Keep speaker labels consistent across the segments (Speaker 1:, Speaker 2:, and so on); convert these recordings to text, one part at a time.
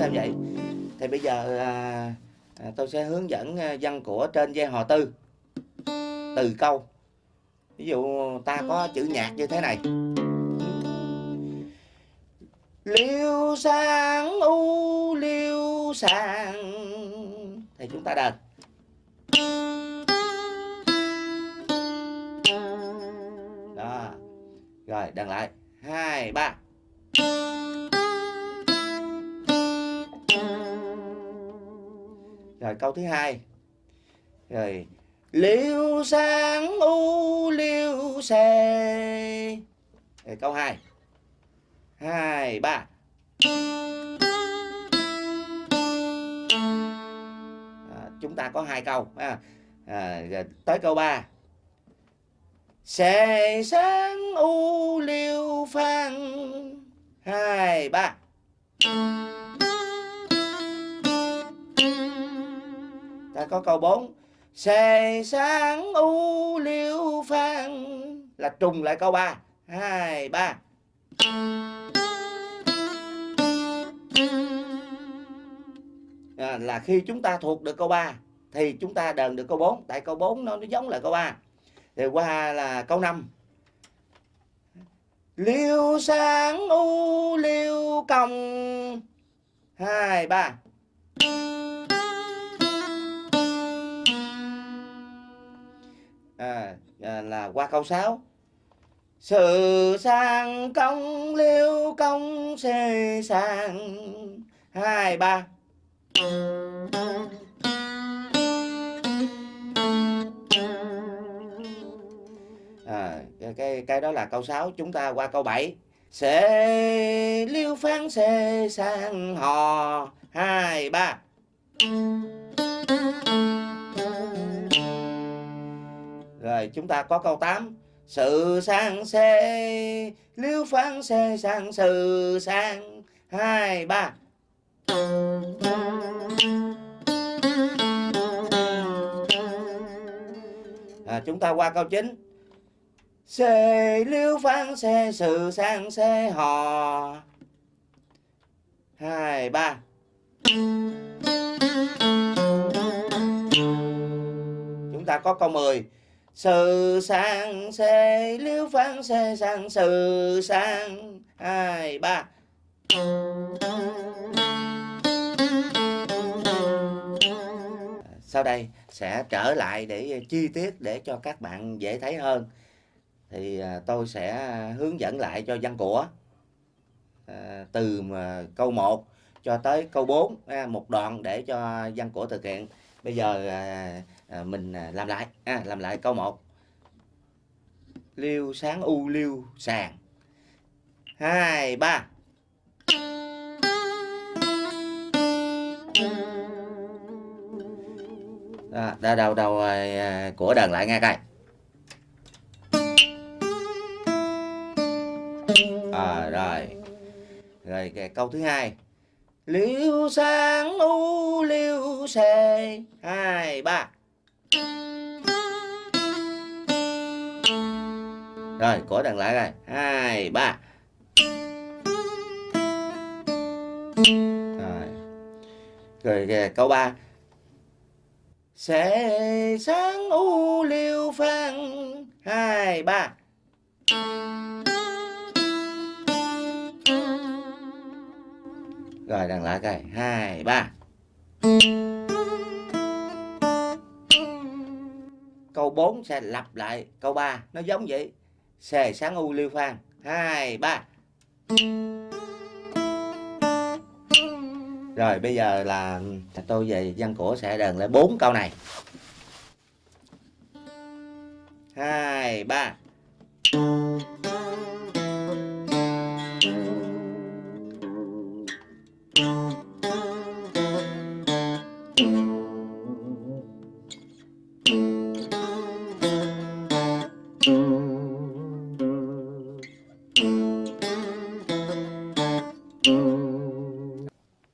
Speaker 1: theo vậy. Thì bây giờ à, à, tôi sẽ hướng dẫn à, văn của trên dây hò tư. Từ câu. Ví dụ ta có chữ nhạc như thế này. Liêu sang u liêu sang thì chúng ta đền. Đó. Rồi đằng lại. Hai ba. Rồi câu thứ hai. Rồi liêu sáng u liêu xè. Rồi câu 2. 2 3. À, chúng ta có hai câu à, à, tới câu 3. Xè sáng u liêu phan. 2 3. à, có câu 4 xề sáng u liêu phan là trùng lại câu 3 2 3 à, là khi chúng ta thuộc được câu 3 thì chúng ta đờn được câu 4 tại câu 4 nó, nó giống là câu 3 thì qua là câu 5 liêu sáng u liêu công hai ba. Ờ, là qua câu 6 sự sang công liêu công xê sang. Hai ba. À, cái cái đó là câu 6 chúng ta qua câu 7 sẽ liêu phán xê sang hò. Hai ba. Rồi chúng ta có câu 8 sự sang xê liêu phán xê sang sự sang. Hai ba. À, chúng ta qua câu 9 xê liêu phán xê sự sang xê hò hai ba. Chúng ta có câu 10 sự sang xê lưu phán xê sang sự sang hai, ba. Sau đây sẽ trở lại để chi tiết để cho các bạn dễ thấy hơn. Thì à, tôi sẽ hướng dẫn lại cho văn của. À, từ à, câu 1 cho tới câu 4 một đoạn để cho văn của thực hiện. Bây giờ Ờ, mình à, làm lại. À, làm lại câu 1 liêu sáng u liêu sàn hai ba. À, Đó, đầu đầu đầu của đàn lại nghe coi. À, rồi. Rồi cái câu thứ hai. Liêu sáng u liêu xê hai ba. Rồi có đằng lại rồi hai ba. Rồi. Rồi kìa, câu ba. Sẽ sáng u liêu phan hai ba. Rồi đằng lại coi. Hai ba. Câu 4 sẽ lặp lại. Câu 3 nó giống vậy xề sáng u liêu phan. Hai, ba. Rồi, bây giờ là tôi về văn cổ sẽ đờn lại bốn câu này. Hai, ba.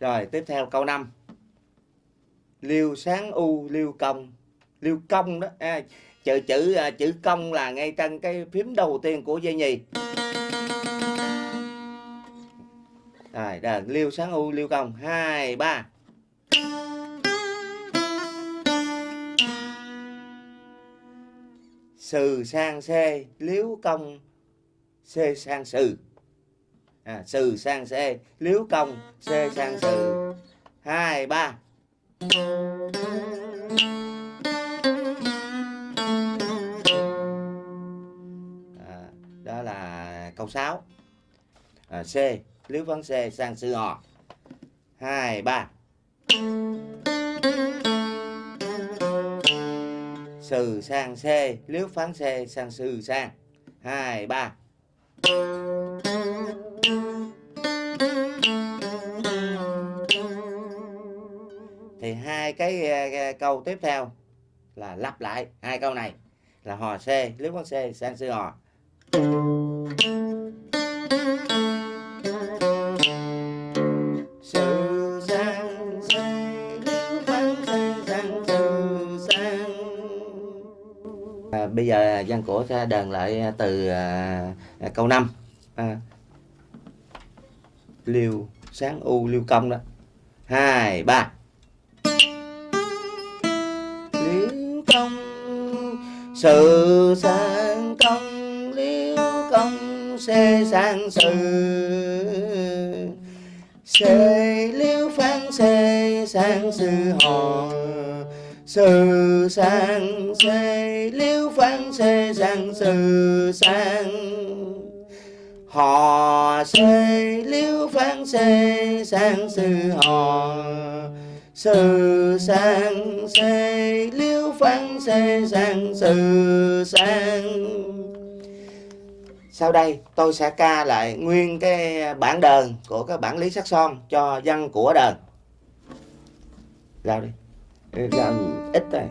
Speaker 1: Rồi tiếp theo câu 5 Liêu sáng u liêu công. Liêu công đó à, chữ chữ à, chữ công là ngay trên cái phím đầu tiên của dây nhì rồi đờn liêu sáng u liêu công. Hai ba. Sừ sang xê liếu công xê sang sừ à, sừ sang c liếu công c sang sừ hai ba. À, đó là câu 6 à, C liếu phán C sang sư hò hai ba. Sừ sang C liếu phán C sang sư sang. Hai ba. Thì hai cái uh, câu tiếp theo là lặp lại hai câu này là hò C liếu phán C sang sư hò. À, bây giờ văn cổ sẽ đờn lại từ à, câu 5 à, liêu sáng u liêu công đó. Hai ba công sự sang công liêu công xê sang sự. Xê liêu phán xê sang sự hò sự sang xê liêu phán xê sang sự sang hò xê liêu phán xê sang sự hò sự sang xê liêu phán xê sang sự sang. Sau đây tôi sẽ ca lại nguyên cái bản đờn của cái bản lý sắc son cho văn của đờn Rao đi. Làm ít thôi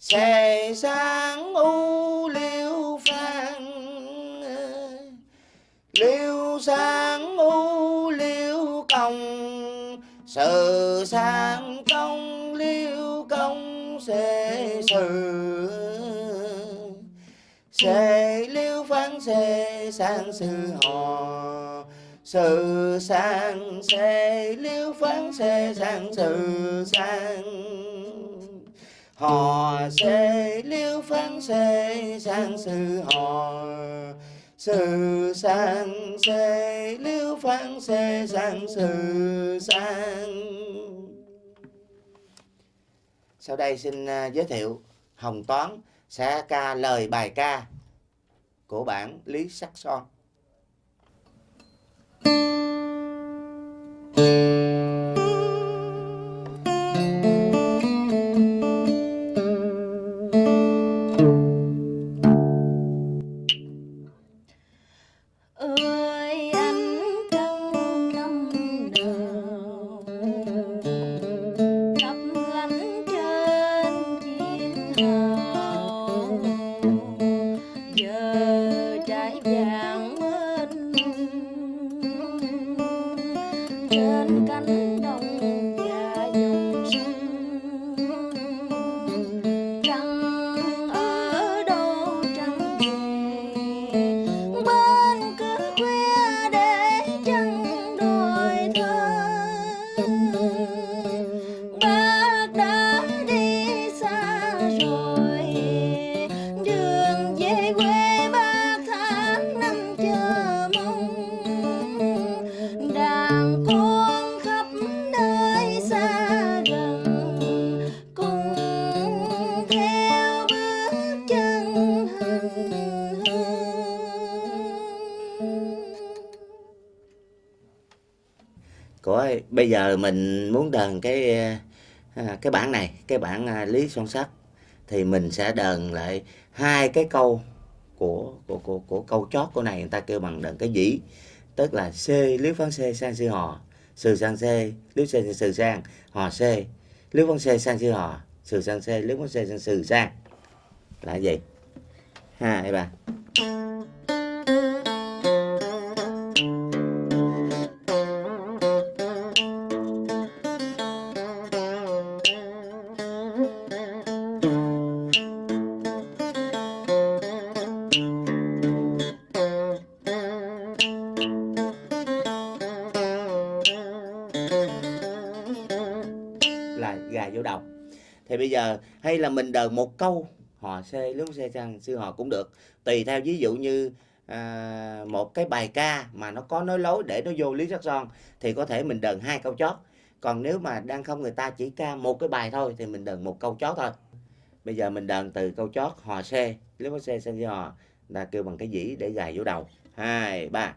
Speaker 1: xề sáng u liêu phan liêu sáng u liêu công sự sang công liêu công xề sự xề liêu phán xề sang sự hò sự sang xề liêu phán xề sang sự sang hò xê liêu phán xê sang sư hò sự sang xê liêu phán xê sang sự sang sau đây xin à, giới thiệu Hồng Toán sẽ ca lời bài ca của bản Lý Sắc Son.
Speaker 2: ơi
Speaker 1: bây giờ mình muốn đờn cái à, cái bản này, cái bản à, Lý Son Sắt thì mình sẽ đờn lại hai cái câu của của của của câu chót của này người ta kêu bằng đờn cái dĩ tức là C liếu phán C sang sư hò sư sang C liếu C sư sang hò C liếu con c sang sư hò sư sang c liếu con c sang sư sang. Là gì? Hai ba thì bây giờ hay là mình đờn một câu họ xê lúc xê sang sư họ cũng được. Tùy theo ví dụ như à, một cái bài ca mà nó có nói lối để nó vô lý sắc son thì có thể mình đờn hai câu chót. Còn nếu mà đang không người ta chỉ ca một cái bài thôi thì mình đờn một câu chót thôi. Bây giờ mình đờn từ câu chót hò xê lúc có xê sang sư hò là kêu bằng cái dĩ để gài vô đầu. Hai ba.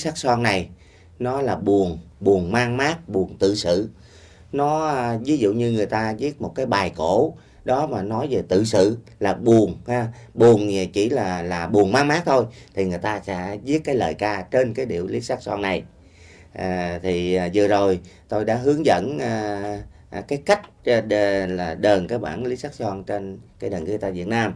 Speaker 1: Sắc son này nó là buồn buồn mang mát buồn tự sự nó à, ví dụ như người ta viết một cái bài cổ đó mà nói về tự sự là buồn ha. Buồn thì chỉ là là buồn mang mát thôi thì người ta sẽ viết cái lời ca trên cái điệu lý sắc son này. À, thì à, vừa rồi tôi đã hướng dẫn à, à, cái cách à, đờ, là đờn cái bản lý sắc son trên cái đàn guitar Việt Nam.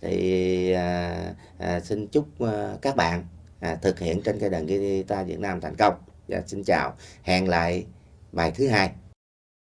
Speaker 1: Thì à, à, xin chúc à, các bạn à, thực hiện trên cây đàn guitar Việt Nam thành công. Và xin chào. Hẹn lại bài thứ hai.